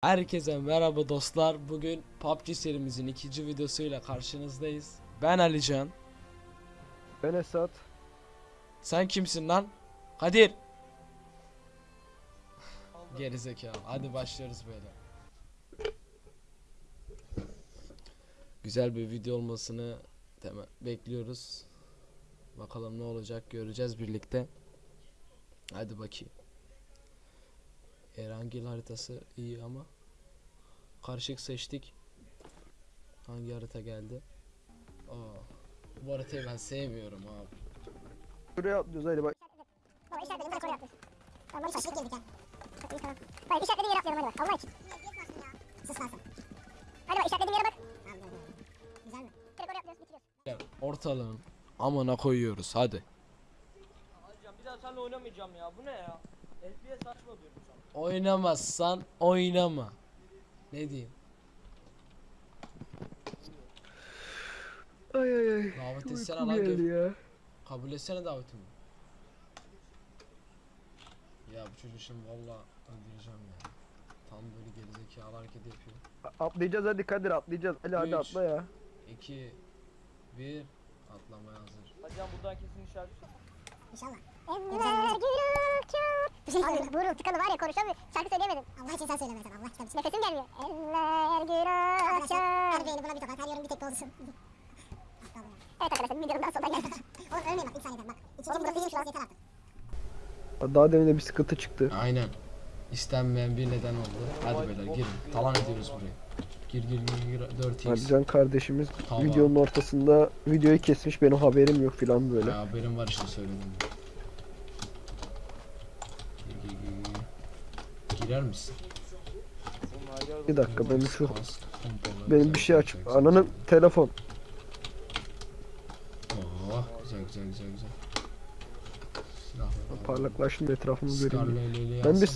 Herkese merhaba dostlar. Bugün PUBG serimizin ikinci videosuyla karşınızdayız. Ben Alican. Ben Esat. Sen kimsin lan? Kadir. Gerizekalı. Hadi başlıyoruz böyle. Güzel bir video olmasını bekliyoruz. Bakalım ne olacak göreceğiz birlikte. Hadi bakayım. Erangel haritası iyi ama karışık seçtik. Hangi harita geldi? Aa, bu haritayı ben sevmiyorum abi. Buraya atlıyoruz hadi bak. Baba işaretledim bırak oraya atlıyorsun. Tamam böyle şaşırıp girdik ya. Çok iyi tamam. Hayır işaretlediğin yere atlayalım hadi bak Allah için. Sus lan sen. Hadi bak işaretlediğin yere bak. Tamam. Güzel mi? Direkt oraya atlıyoruz bitiriyoruz. Ortalığın amına koyuyoruz hadi. Hocam bir daha seninle oynamayacağım ya. Bu ne ya? FPS saçma diyorum sana. Oynamazsan oynama. Ne diyeyim? Ay ay ay. Davet etsene lan ya. Kabul etsene davetimi. Ya bu çocuğu şimdi valla öldüreceğim ya. Tam böyle gerizekalı hareket yapıyor. A- Atlayacağız hadi Kadir atlayacağız. Ali hadi atla ya. 2 1 atlamaya hazır. Hocam buradan kesin işaret. İnşallah. Söyleyeyim. Buruk tıkalı var ya konuşamıyor. Şarkı söyleyemedim. Allah için sen söyleme sen Allah kitabı. Nefesim gelmiyor. Evler gürültü. Her beyni buna bir tokat. Her yorum bir tek olsun. Evet arkadaşlar videonun daha sonuna geldik. Oğlum ölmeyin bak ilk saniyeden bak. İkinci an yeter artık. Daha demin de bir sıkıntı çıktı. Aynen. İstenmeyen bir neden oldu. Hadi beyler girin. Talan ediyoruz burayı. Gir gir gir gir 4x. Alican kardeşimiz Tamam. videonun ortasında videoyu kesmiş benim haberim yok filan böyle. Ya haberim var işte söyledim. Gir, gir, gir, gir. Girer misin? Bir dakika benim şu benim bir şey aç. güzel, güzel, Ananın telefon. Oh güzel güzel güzel güzel. Parlaklaştım etrafımı göreyim. Ben bir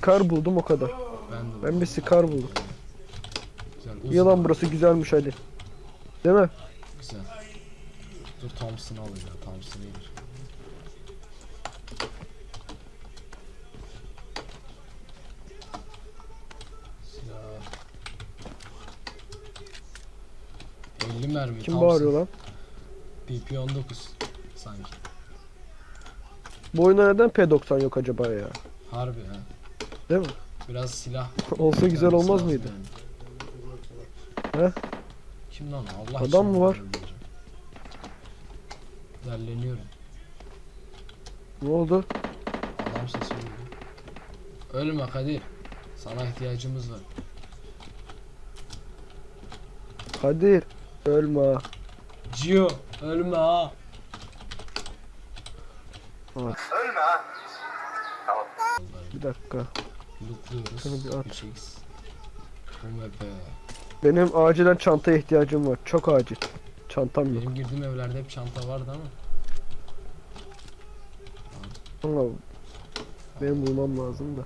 kardeşim. buldum o kadar. Ben bir. Scar buldum. Güzel, uzun, İyi lan burası güzelmiş hadi. Değil mi? Güzel. Dur Thompson'ı alayım ya. Thompson iyidir. Silah. 50 mermi. Kim Thompson. bağırıyor lan? PP19 sanki. Bu oyunda neden P90 yok acaba ya? Harbi ha. Değil mi? Biraz silah. Olsa güzel olmaz mıydı? yani. He? Kim lan? Allah Adam mı var? Derleniyorum. Ne oldu? Adam sesi duyuyor. Ölme Kadir. Sana ihtiyacımız var. Kadir. Ölme ha. Gio ölme ha. Bir dakika. Şunu bir at. 3x. UMP. Benim acilen çantaya ihtiyacım var. Çok acil. Çantam yok. Benim girdiğim evlerde hep çanta vardı ama. Ama benim bulmam lazım da.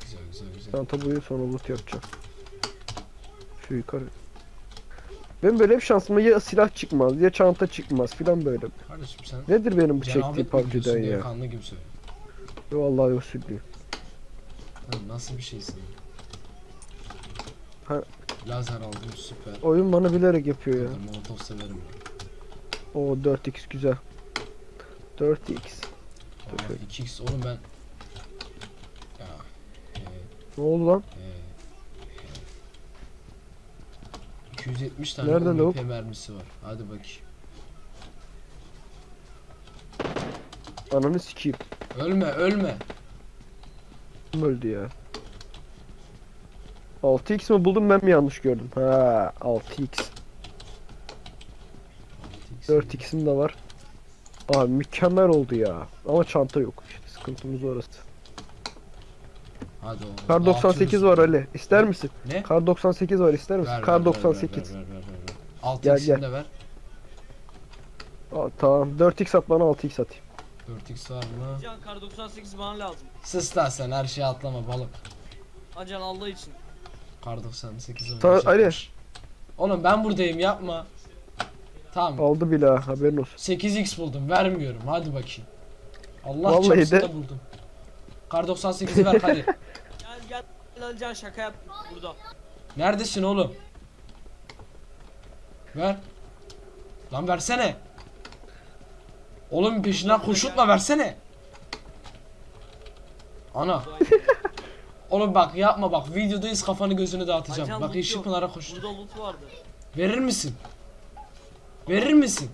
Güzel güzel güzel. Çanta buluyor sonra loot yapacağım. Şu yukarı. Ben böyle hep şansıma ya silah çıkmaz ya çanta çıkmaz filan böyle. Kardeşim sen Nedir benim bu çektiğim PUBG'den ya? kanlı gibi söyle. Vallahi usullü. Lan nasıl bir şeysin? Ha. Lazer aldım süper. Oyun bana bilerek yapıyor ya. Molotov severim. O 4x güzel. 4x. Aa, 2x oğlum ben. Ya. E, Ne oldu lan? e, e. 270 tane Nerede UMP lavuk? mermisi var. Hadi bakayım. Ananı sikeyim. Ölme ölme. Kim öldü ya? 6x mi buldum ben mi yanlış gördüm? Ha 6x. 4x'im de var. Abi mükemmel oldu ya. Ama çanta yok. İşte sıkıntımız orası. Hadi oğlum. Kar 98 var Ali. İster misin? Ne? Kar 98 var ister misin? Ver, Kar ver, 98. Ver, ver, ver, ver, ver. Alt Gel, x'ini gel. de ver. Aa, tamam 4x at bana 6x atayım. 4x var mı? Can kar 98 bana lazım. Sus lan sen her şeye atlama balık. Acan Allah için. Kar 98 Ta- oynayacakmış. Oğlum ben buradayım yapma. Tamam. Aldı bile ha, haberin olsun. 8x buldum vermiyorum hadi bakayım. Allah Vallahi de- buldum. Kar 98'i ver hadi. Alican şaka yap burada. Neredesin oğlum? Ver. Lan versene. Oğlum peşinden koşutma versene. Ana. Oğlum bak yapma bak videodayız kafanı gözünü dağıtacağım. Alican, bak yeşil pınara koş. Burada loot vardı. Verir misin? Verir misin?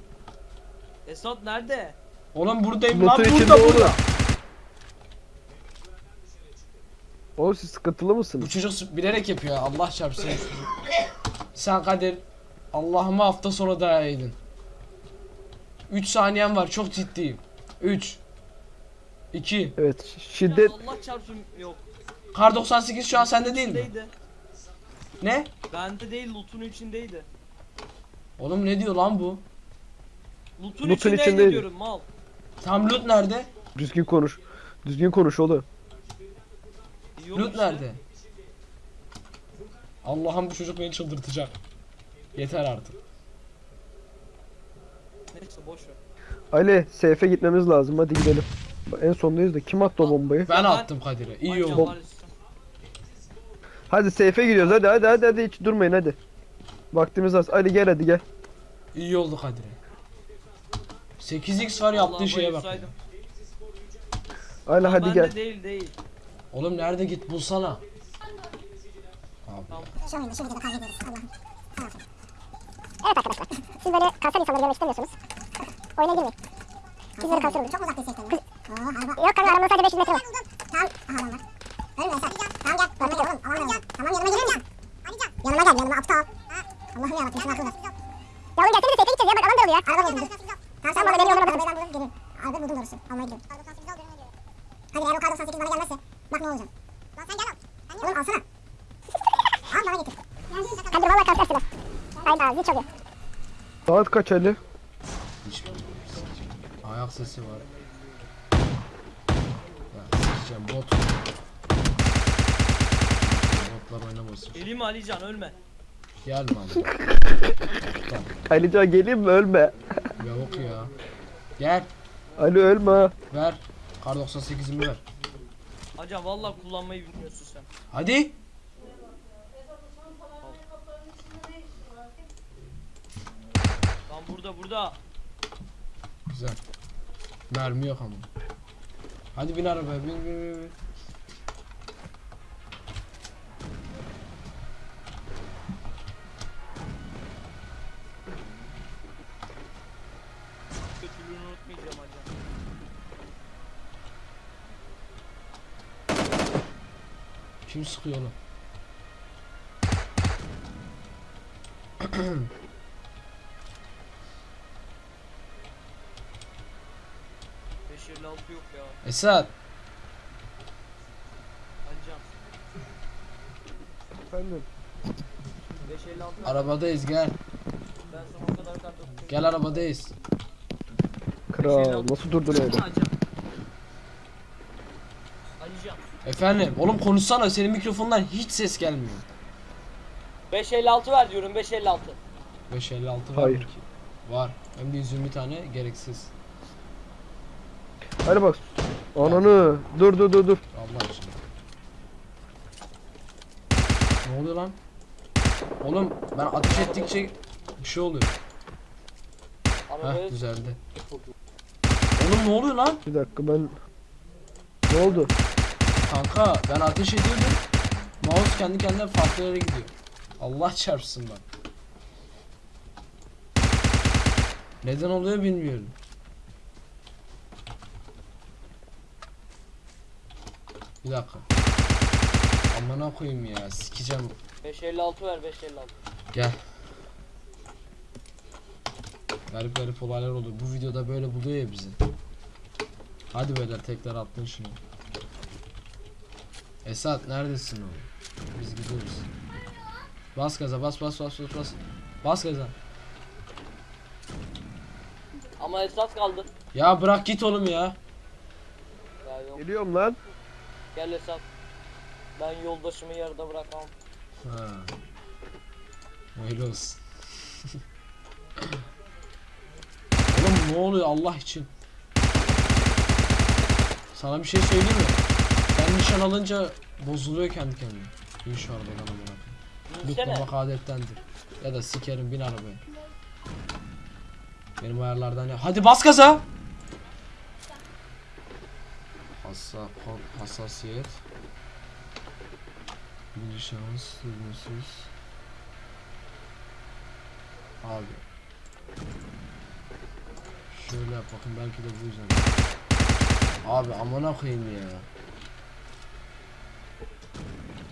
Esat nerede? Oğlum buradayım lan burada burada. Oğlum. Siz sıkıntılı Bu mısınız? çocuk bilerek yapıyor ya, Allah çarpsın. Sen Kadir Allah'ıma hafta sonu daha iyiydin. 3 saniyen var çok ciddiyim. 3 2 Evet şiddet Allah çarpsın yok. Kar 98 şu an sende değil mi? İçindeydi. Ne? Bende değil loot'un içindeydi. Oğlum ne diyor lan bu? Loot'un, Loot'un içindeydi, içindeydi. diyorum mal. Tam loot nerede? düzgün konuş. Düzgün konuş oğlum. Loot nerede? Allah'ım bu çocuk beni çıldırtacak. Yeter artık. Neyse boş ver. Ali seyfe gitmemiz lazım hadi gidelim. En sondayız da kim attı o bombayı? Ben attım Kadir'e. İyi Alican oldu. Hadi seyfe gidiyoruz hadi hadi hadi hadi hiç durmayın hadi. Vaktimiz az. Ali gel hadi gel. İyi oldu Kadir'e. 8x var yaptığı Vallahi şeye bak. Ali hadi gel. değil değil. Oğlum nerede git bulsana. Abi. Tamam. Şu oyunda şu videoda kavga ediyoruz. Allah'ım. Tamam. Evet arkadaşlar. Siz böyle kanser insanları görmek istemiyorsunuz. Oyuna girmeyin. Biz böyle kanser oluyoruz. Çok uzak destekten. Yok kanka aramda sadece 500 metre var. Tamam. Aha adam var. Ölme Esat. Tamam gel. Yanıma gel oğlum. Aman oğlum. Tamam yanıma gelin ya. Yanıma gel yanıma aptal. Allah'ım yarabbim şuna akıl ver. Ya oğlum gelsene de seyfe gideceğiz ya bak alan da oluyor ya. Araba buldum. Tamam sen bana benim yoluma bakın. Ben bulurum gelin. Araba buldum doğrusu. Almaya gidiyorum. Hadi eğer o kar 98 bana gelmezse bak ne olacak. Lan sen gel al. Oğlum alsana. Al bana getir. Hadi valla kanser silah. Hayda zil çalıyor. Saat kaç Ali? Ayak sesi var. Ya sikeceğim bot. Botlar oynamasın. Elimi Alican ölme. Gelme abi. Alican geleyim mi ölme. Yok ya. Gel. Ali ölme. ha. Ver. Kar 98'imi ver. Alican vallahi kullanmayı bilmiyorsun sen. Hadi. Lan burada burada. Güzel. Mermi yok ama. Hadi bin arabaya bin bin bin. bin. Kötülüğünü unutmayacağım Alican. Kim sıkıyor altı yok ya. Esat. Efendim. 556 Arabadayız gel. ben sana o kadar kart. Gel arabadayız. Kral nasıl durdun öyle? Alican. Alican. Efendim oğlum konuşsana senin mikrofondan hiç ses gelmiyor. 556 ver diyorum 556. 556 var Hayır. mı ki? Var. Hem de 120 tane gereksiz. Hadi bak. Ananı. Dur dur dur dur. Allah aşkına. Ne oluyor lan? Oğlum ben ateş ettikçe bir şey oluyor. Ama Heh böyle düzeldi. Oğlum ne oluyor lan? Bir dakika ben... Ne oldu? Kanka ben ateş ediyordum. Mouse kendi kendine farklı yere gidiyor. Allah çarpsın bak. Neden oluyor bilmiyorum. Bir dakika. Amına koyayım ya sikeceğim. 556 ver 556. Gel. Garip garip olaylar oluyor. Bu videoda böyle buluyor ya bizi. Hadi beyler tekrar attın şunu. Esat neredesin oğlum? Biz gidiyoruz. Bas gaza bas bas bas bas bas. Bas gaza. Ama esas kaldı. Ya bırak git oğlum ya. Ya yok Geliyorum lan. gel esas. Ben yoldaşımı yarıda bırakamam. Ha. Öyle olsun. oğlum ne oluyor Allah için? Sana bir şey söyleyeyim mi? Nişan alınca bozuluyor kendi kendine. Bin şu amına koyayım. Binsene. Lootlamak adettendir. Ya da sikerim bin arabaya. Benim ayarlardan ya. Hadi bas gaza. Hassa, ha- hassasiyet. Birinci şans. Abi. Şöyle yap bakın belki de bu yüzden. Abi amına koyayım ya.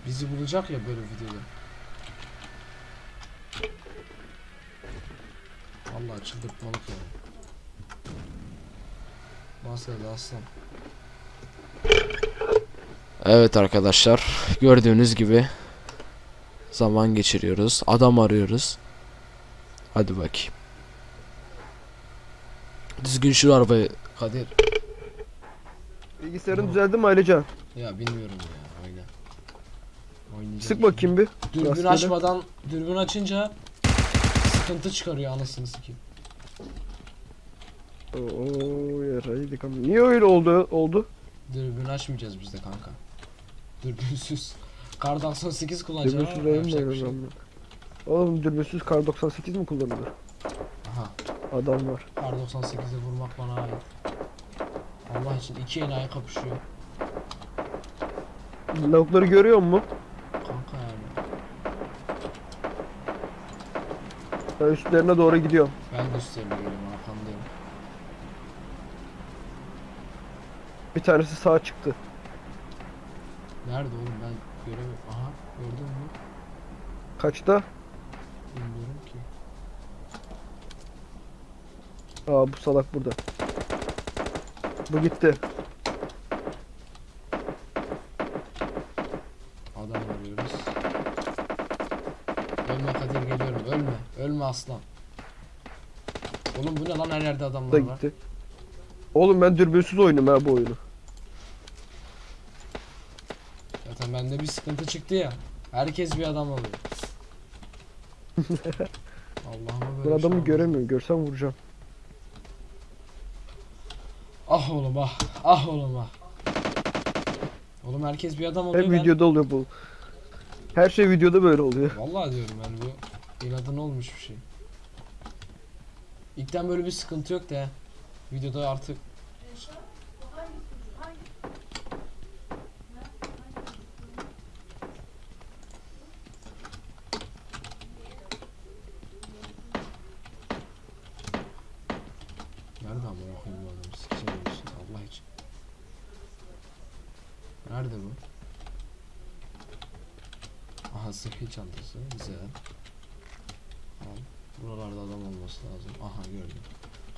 Bizi bulacak ya böyle videoda. Vallahi çıldırtmalık ya. Bahsede aslan. Evet arkadaşlar gördüğünüz gibi zaman geçiriyoruz. Adam arıyoruz. Hadi bakayım. Düzgün şu arabayı Kadir. Bilgisayarın Tamam. düzeldi mi Alican? Ya bilmiyorum ya Sık bakayım bir. Dürbün Rastgele. açmadan dürbün açınca sıkıntı çıkarıyor anasını sikeyim. Oo yaraydık ama. Niye öyle oldu? Oldu. Dürbün açmayacağız biz de kanka. Dürbünsüz. Kar 98 kullanacağım Dürbünsüz mu yapacak bir şey? Oğlum dürbünsüz kar 98 mi kullanılır? Aha. Adam var. Kar 98'e vurmak bana ait. Allah için iki enayi kapışıyor. Lavukları görüyor musun? Kanka yani. Ben üstlerine doğru gidiyorum. Ben de üstlerine geliyorum arkandayım. Bir tanesi sağa çıktı. Nerede oğlum ben göremiyorum. Aha gördün mü? Kaçta? Bilmiyorum ki. Aa bu salak burada. Bu gitti. Aslan. Oğlum bu ne lan her yerde Bu da adamlar var. gitti. Oğlum ben dürbünsüz oynuyorum ha bu oyunu. Zaten bende bir sıkıntı çıktı ya. Herkes bir adam oluyor. Allah'ıma Ben böyle bir şey adamı olmaz. göremiyorum. Görsem vuracağım. Ah oğlum ah. Ah oğlum ah. Oğlum herkes bir adam oluyor. Hep ben- videoda oluyor bu. Her şey videoda böyle oluyor. Vallahi diyorum yani bu inadına olmuş bir şey. İlkten böyle bir sıkıntı yok da. Videoda artık Nerede amına koyayım bu adamı? Sikeceğim olsun Allah için. Nerede bu? Aha sıhhi çantası güzel. Al. Buralarda adam olması lazım. Aha gördüm.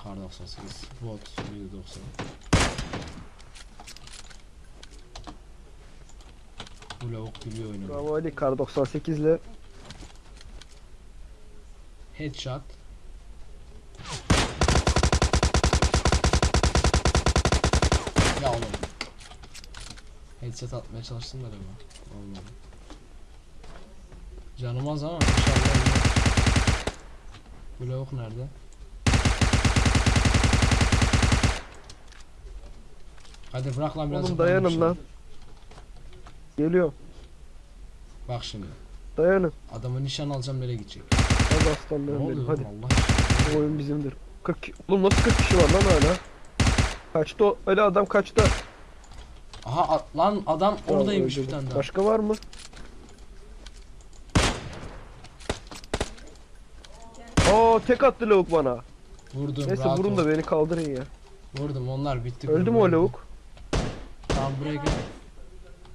Kar 98 bot 190. Bu lavuk biliyor oynamayı. Bravo Ali kar 98 ile Headshot. Ya oğlum. Headshot atmaya çalıştım da ama olmadı. Canım az ama inşallah lavuk nerede? Hadi bırak lan biraz Oğlum dayanın şimdi. lan. Geliyorum. Bak şimdi. Dayanın. Adamı nişan alacağım nereye gidecek? Hadi aslanlarım benim. Hadi. Allah? Bu oyun bizimdir. 40 ki- Oğlum nasıl 40 kişi var lan hala? Kaçtı o? Ali adam kaçtı. Aha lan adam oradaymış bir tane daha. Başka var mı? Oo tek attı lavuk bana. Vurdum Neyse rahat vurun ol. da beni kaldırın ya. Vurdum onlar bitti. Öldü mü o lavuk? Tamam buraya gel.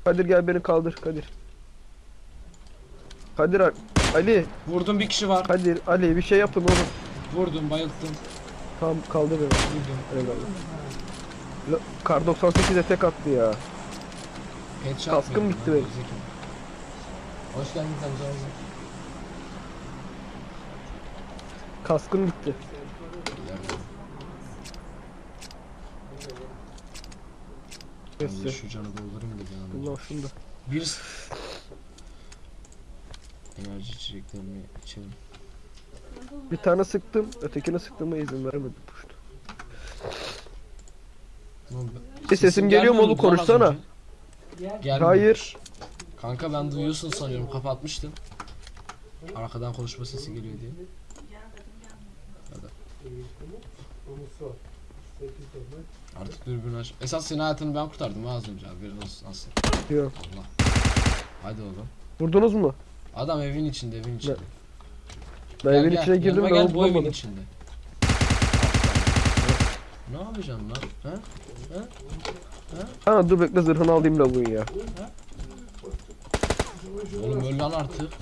Kadir gel beni kaldır Kadir. Kadir Ali- Vurdum bir kişi var. Kadir, Ali bir şey yapın oğlum. Vurdum bayılttım. Tamam kaldır beni. Vurdum. La- Kar 98'e tek attı ya. Headshot Kaskım bitti benim. Hoş geldin tabii canım. Kaskım bitti. Ben de şu canı doldurayım da canım. Allah şunu da. Bir enerji içeceklerini içelim. Bir tane sıktım, ötekine sıktığıma izin vermedi puştu. Oğlum, E, sesim geliyor mu oğlum? Konuşsana. önce. Gel. Hayır. Kanka ben duyuyorsun sanıyorum kapatmıştım. Arkadan konuşma sesi geliyor diye. Artık dürbün aç. Esas senin hayatını ben kurtardım ha az önce haberin olsun nasıl. Yok. Allah. Hadi oğlum. Vurdunuz mu? Adam evin içinde evin içinde. Ben Gel, evin gel, içine girdim ben gel, bu evin içinde. Ne yapacağım lan? He? Ha dur bekle zırhını alayım lavuğun ya. Oğlum öl lan artık.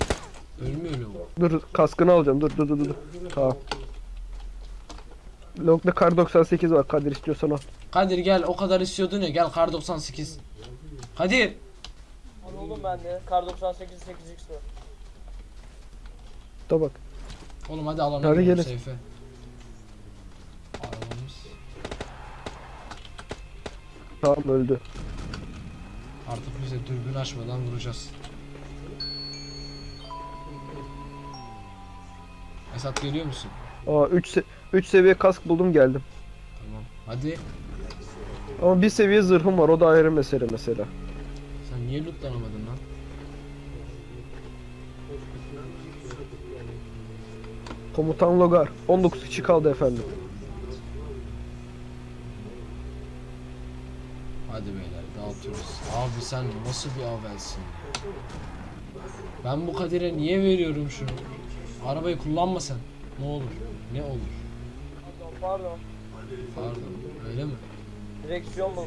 Ölmüyor lan. Dur kaskını alacağım dur dur dur dur. Tamam. Log'da kar 98 var Kadir istiyorsan al. Kadir gel o kadar istiyordun ya gel kar 98. Kadir. Al oğlum ben de. Kar 98 8x var. Da bak. Oğlum hadi alana Hadi gidelim gelin. seyfe. Arabamız. Tamam öldü. Artık bize dürbün açmadan vuracağız. Esat geliyor musun? Aa 3 se 3 seviye kask buldum geldim. Tamam. Hadi. Ama bir seviye zırhım var o da ayrı mesele mesela. Sen niye lootlanamadın lan? Komutan Logar 19 kişi kaldı efendim. Hadi beyler dağıtıyoruz. Abi sen nasıl bir avelsin? Ben bu Kadir'e niye veriyorum şunu? Arabayı kullanma sen. Ne olur? Ne olur? Pardon pardon. Öyle mi? Direksiyon bu.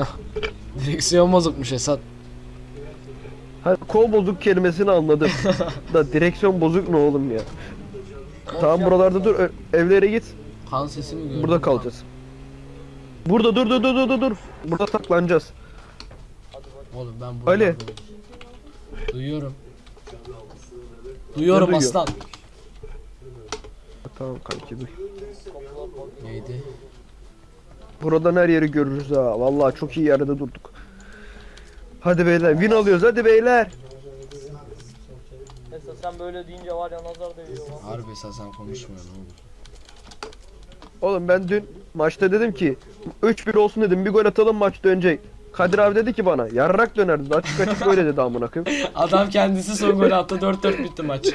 Direksiyon bozukmuş Esat. Ha, kol bozuk kelimesini anladım. da direksiyon bozuk ne oğlum ya. Tamam buralarda dur ö- evlere git. Kan sesi mi gördün? Burada kalacağız. Burada dur dur dur dur dur dur. Burada saklanacağız. Hadi bak. Oğlum ben Ali. buralardayım. Duyuyorum. Duyuyorum duyuyor? aslan. Tamam kanki dur. Neydi? Buradan her yeri görürüz ha. Vallahi çok iyi yerde durduk. Hadi beyler win alıyoruz hadi beyler. Mesela sen böyle deyince var ya nazar değiyor lan. Harbi Esat sen konuşma ne olur. Oğlum ben dün maçta dedim ki 3-1 olsun dedim bir gol atalım maç dönecek. Kadir abi dedi ki bana yarrak dönerdi açık açık böyle dedi amına koyayım. Adam kendisi son golü attı 4-4 bitti maç.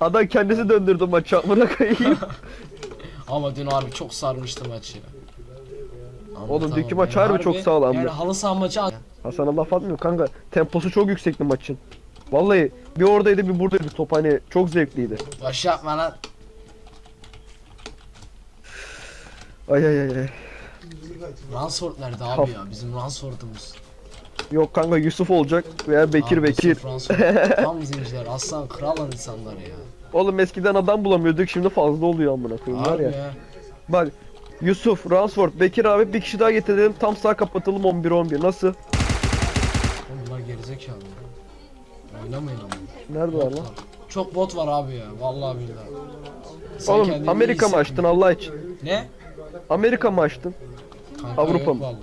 Adam kendisi döndürdü maçı amına koyayım. Ama dün harbi çok sarmıştı maçı ya. Oğlum dünkü maç harbi çok sağlamdı. Yani halı saha maçı Hasan'a laf atmıyorum kanka. Temposu çok yüksekti maçın. Vallahi bir oradaydı bir buradaydı top hani çok zevkliydi. Baş yapma lan. Ay ay ay ay. Ransford nerede abi ya? Bizim Ransford'umuz. Yok kanka Yusuf olacak veya Bekir Abi Bekir. Tam zenciler. Aslan kral lan insanlar ya. Oğlum eskiden adam bulamıyorduk şimdi fazla oluyor amına koyayım var ya. ya. Bak Yusuf, Ransford, Bekir abi bir kişi daha getirelim tam sağ kapatalım 11-11 nasıl? Oğlum bunlar gerizekalı. Oynamayın ama. Nerede var lan? Çok bot var abi ya. Vallahi billahi. Sen Oğlum kendini Amerika mı açtın. Allah için? Ne? Amerika mı açtın? Kanka Avrupa yok mı? Vallahi.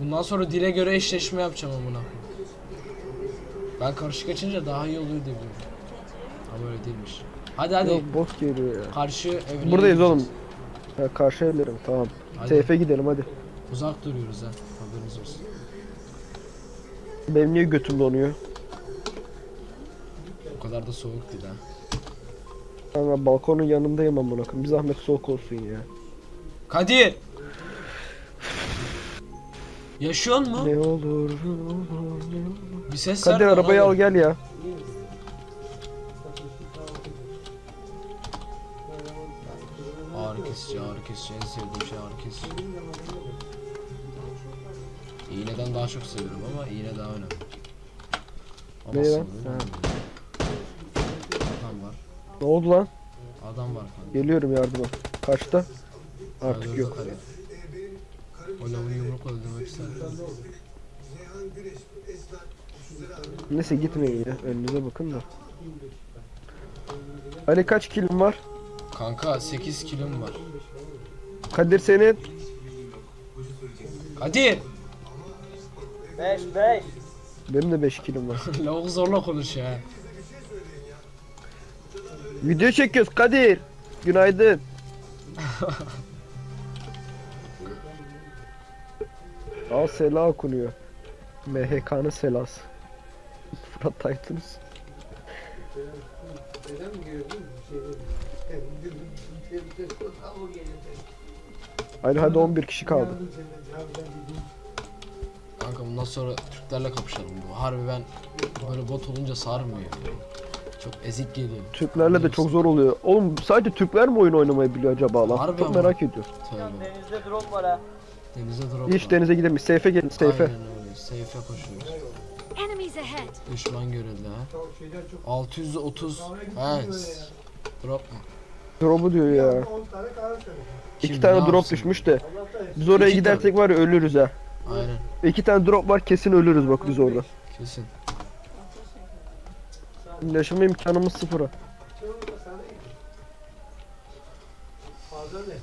Bundan sonra dile göre eşleşme yapacağım amına. koyayım. Ben karışık açınca daha iyi oluyor diye biliyorum. Ama öyle değilmiş. Hadi hadi. Yok bot geliyor ya. Karşı evine Buradayız oğlum. Ha, karşı evlerim tamam. Hadi. Seyfe gidelim hadi. Uzak duruyoruz ha. Haberiniz olsun. Benim niye götüm donuyor? O kadar da soğuk değil ha. Kanka balkonun yanındayım amına koyayım. Bir zahmet soğuk olsun ya. Kadir! Yaşıyor mu? Ne olur. Bir ses Kadir ver arabayı al gel ya. Ağrı kesici, ağrı kesici. En sevdiğim şey ağrı kesici. İğneden daha çok seviyorum ama iğne daha önemli. Ama Ne lan? Adam var. Ne oldu lan? Adam var kanka. Geliyorum yardıma. Kaçta? Artık yok. Kadir. O lavuğu yumrukla öldürmek isterdim. Neyse gitmeyin ya. Önünüze bakın da. Ali kaç kilim var? Kanka 8 kilom var. Kadir senin. Kadir! 5 5. Benim de 5 kilim var. Lavuk zorla konuşuyor ha. Video çekiyoruz Kadir. Günaydın. Al sela okunuyor. MHK'nın selası. Fırat Taytınız. Haydi hadi 11 kişi kaldı. Kanka bundan sonra Türklerle kapışalım bu. Harbi ben böyle bot olunca sarmıyor. Çok ezik geliyor. Türklerle de çok zor oluyor. Oğlum sadece Türkler mi oyun oynamayı biliyor acaba lan? Harbi Çok ama. merak ediyorum. Tövbe. Denizde drone var ha. Denize drop var. denize gidemeyiz. Seyfe gelin seyfe. Aynen öyle. Seyfe koşuyoruz. Enemies ahead. Düşman görüldü ha. 630 Hans. Drop mu? Drop'u diyor ya. Kim İki tane ne drop yapsın? düşmüş de. Biz oraya İki gidersek var ya ölürüz ha. Aynen. İki tane drop var kesin ölürüz bak biz orada. Kesin. Yaşama imkanımız sıfıra. Fazla ne?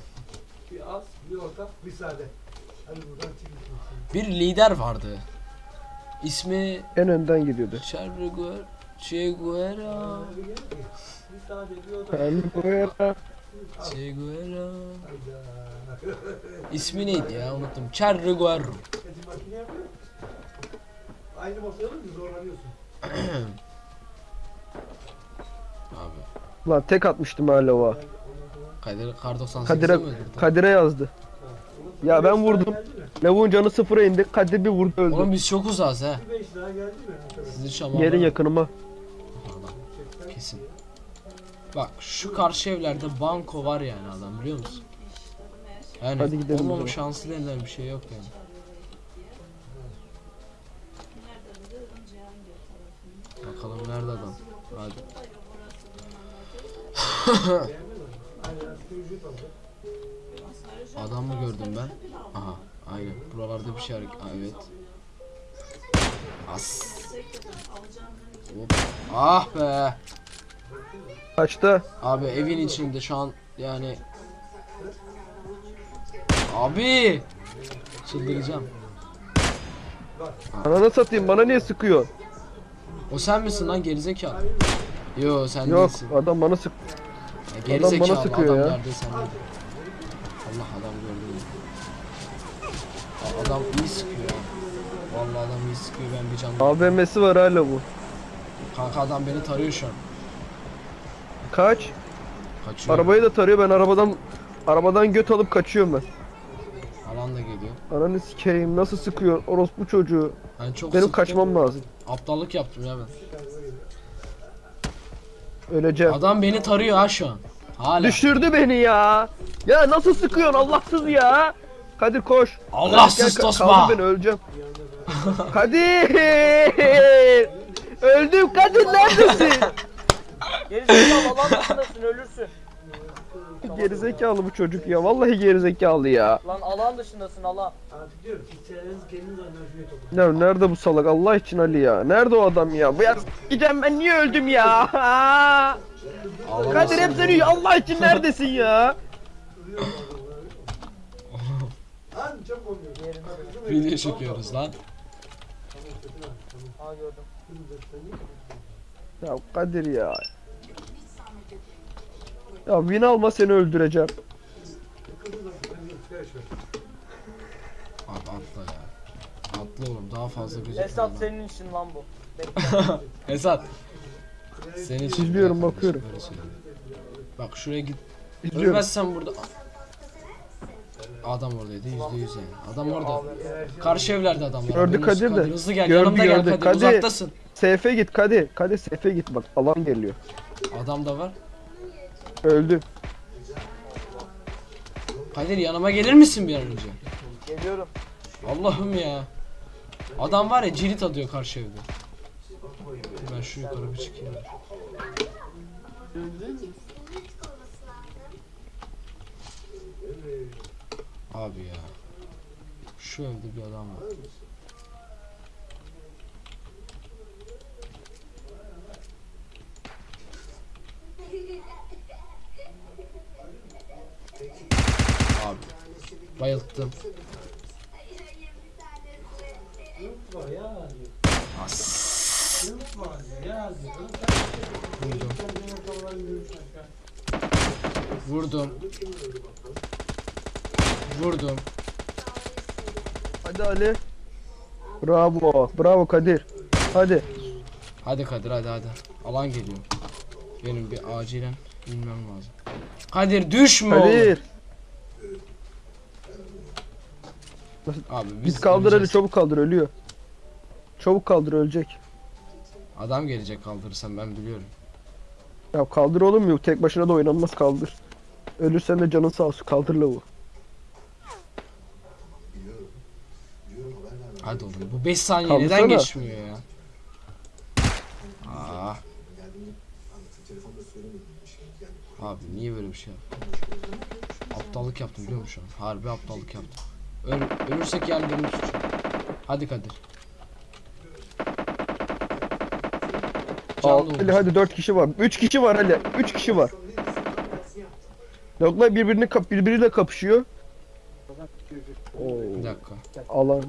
Bir az, bir orta, bir sade. Bir lider vardı. İsmi En önden gidiyordu. Che Guevara. Che Guevara. Che Guevara. İsmi neydi ya unuttum. Che Guevara. Aynı masaya alınca zorlanıyorsun. Abi. Lan tek atmıştım hala o. Kadir Kar 98 Kadir'e? Kadir'e yazdı. Ya ben vurdum. Lavuğun canı sıfıra indi. Kadir bir vurdu Oğlum öldü. biz çok uzağız ha. Bir beş daha geldi mi? Arkadaş? Sizi şamanlar. Gelin yakınıma. Kesin. Bak şu karşı evlerde banko var yani adam biliyor musun? Yani Hadi gidelim o olmama zaman. şansı denilen bir şey yok yani. Bakalım nerede adam? Hadi. adam mı gördüm ben? Aha, aynen. Buralarda bir şey hareket. Evet. As. Hop. Ah be. Kaçta? Abi evin içinde şu an yani Abi Çıldıracağım Ananı satayım bana niye sıkıyor? O sen misin lan gerizekalı Yo sen Yok değilsin adam bana sık. ya, Gerizekalı bana sıkıyor ya. nerede sen değil. Allah adam gördü mü Aa, Adam iyi sıkıyor ya. Vallahi adam iyi sıkıyor ben bir can AVM'si var hala bu. Kanka adam beni tarıyor şu an Kaç? Kaçıyor Arabayı da tarıyor ben arabadan arabadan göt alıp kaçıyorum ben. Alan da geliyor Ananı sikeyim nasıl sıkıyor orospu çocuğu. Ben çok Benim sıktım. kaçmam lazım. Aptallık yaptım ya ben Öleceğim. Adam beni tarıyor ha şu an Hala Düşürdü beni ya. Ya nasıl sıkıyorsun Allahsız ya. Kadir koş. Allahsız Kadir, tosma. kaldır beni öleceğim. Kadir. Öldüm Kadir neredesin? Gerizekalı alan dışındasın ölürsün. gerizekalı bu çocuk ya. Vallahi gerizekalı ya. Lan alan dışındasın alan. Artık diyorum kendiniz. Ya nerede bu salak Allah için Ali ya? Nerede o adam ya? Bu ya gideceğim ben niye öldüm ya? Kadir hep seni Allah için neredesin ya? Video çekiyoruz lan. Aa gördüm. Ya Kadir ya. Ya win alma seni öldüreceğim. Abi atla ya. Atla oğlum daha fazla gözükmüyor. Esat senin için lan bu. Esat. İçin İzliyorum, bakıyorum. Bak şuraya git. İzliyorum. Ölmezsen burada. Adam oradaydı yüzde yüz yani. Adam orada. Karşı evlerde adamlar. Gördü Kadir de. Hızlı gel. Gördü, Yanımda gel gördü. Kadir. Kadir. Uzaktasın. Seyfe git Kadir. Kadir seyfe git bak alan geliyor. Adam da var. Öldü. Kadir yanıma gelir misin bir an önce? Geliyorum. Allah'ım ya. Adam var ya cirit atıyor karşı evde. Ben şu yukarı bir çıkayım. Abi ya. Şu evde bir adam var. Abi. Bayılttım. Var ya. As. Var ya. Vurdum. Vurdum. Hadi Ali. Bravo. Bravo Kadir. Hadi. Hadi Kadir hadi hadi. Alan geliyor. Benim bir acilen inmem lazım. Kadir düşme oğlum. Kadir. Abi biz Biz kaldır Ali öleceğiz. çabuk kaldır ölüyor. Çabuk kaldır ölecek. Adam gelecek kaldırırsam ben biliyorum. Ya kaldır oğlum yok tek başına da oynanmaz kaldır. Ölürsen de canın sağ olsun kaldır lavuğu. Hadi oğlum bu 5 saniye Kaldırsana. neden geçmiyor ya? Aa. Abi niye böyle bir şey yaptın? Aptallık yaptım biliyor musun? Harbi aptallık yaptım. Öl ölürsek yani benim suçum. Hadi Kadir. Al, Canlı Ali hadi 4 kişi var. 3 kişi var Ali. 3 kişi var. Lavuklar birbirini kap birbiriyle kapışıyor. Oo, Bir dakika. alan.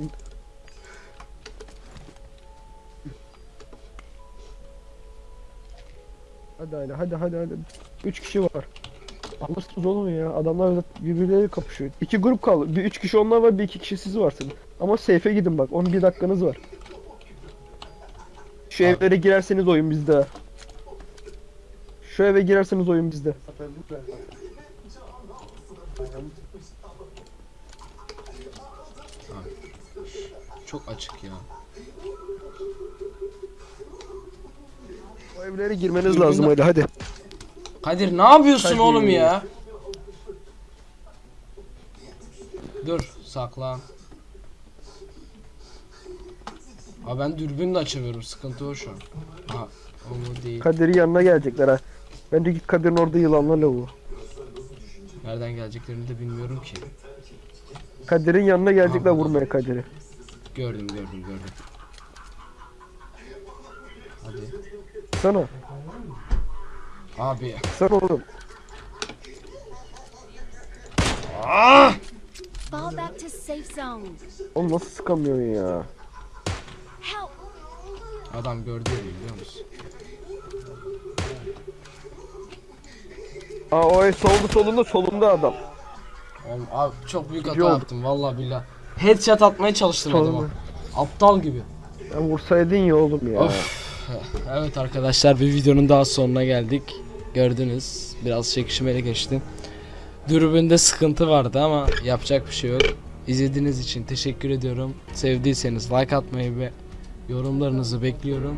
Hadi Ali hadi hadi hadi. 3 kişi var. Alırsınız oğlum ya. Adamlar birbirleriyle kapışıyor. İki grup kaldı. Bir 3 kişi onlar var, bir iki kişi siz varsınız. Ama safe'e gidin bak. 11 dakikanız var. Şu Abi. evlere girerseniz oyun bizde. Şu eve girerseniz oyun bizde. Çok açık ya. O evlere girmeniz Dürbün lazım de- hadi hadi. Kadir ne yapıyorsun Kadir. oğlum ya? Dur saklan. Ha ben dürbün de açamıyorum sıkıntı o şu an. Ha o değil. Kadir'in yanına gelecekler ha. Bence git Kadir'in orada yılanla lavuğu. Nereden geleceklerini de bilmiyorum ki. Kadir'in yanına gelecekler Aha. vurmaya Kadir'i. Gördüm gördüm gördüm. Hadi. Sana. Abi. Sana oğlum. Fall back to safe zone. Oğlum nasıl sıkamıyorsun ya? Help! Adam gördü ya biliyor musun? Aa o soldu solunda solunda adam. Oğlum abi çok büyük hata yaptım vallahi billah. Headshot atmaya çalıştım adama. Solunda. Aptal gibi. Ya vursaydın ya oğlum ya. Of. Evet arkadaşlar bir videonun daha sonuna geldik. Gördünüz biraz çekişmeli geçti. Dürbünde sıkıntı vardı ama yapacak bir şey yok. İzlediğiniz için teşekkür ediyorum. Sevdiyseniz like atmayı ve yorumlarınızı bekliyorum.